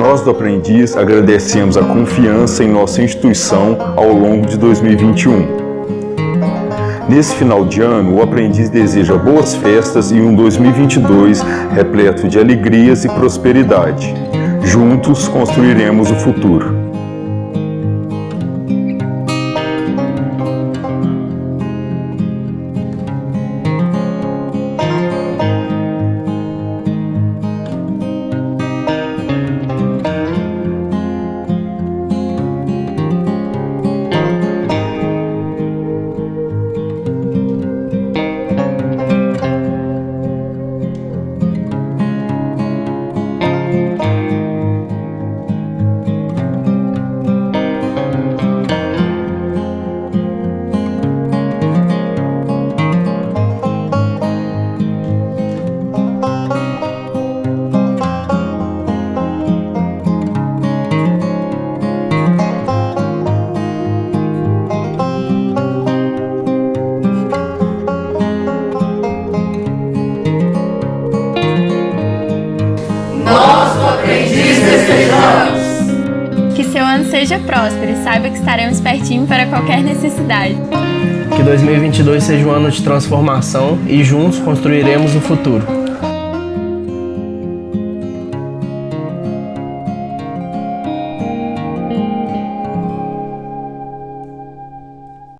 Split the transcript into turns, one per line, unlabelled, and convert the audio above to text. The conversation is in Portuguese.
Nós do Aprendiz agradecemos a confiança em nossa instituição ao longo de 2021. Nesse final de ano, o aprendiz deseja boas festas e um 2022 repleto de alegrias e prosperidade. Juntos construiremos o futuro.
Seja próspero e saiba que estaremos pertinho para qualquer necessidade.
Que 2022 seja um ano de transformação e juntos construiremos o futuro.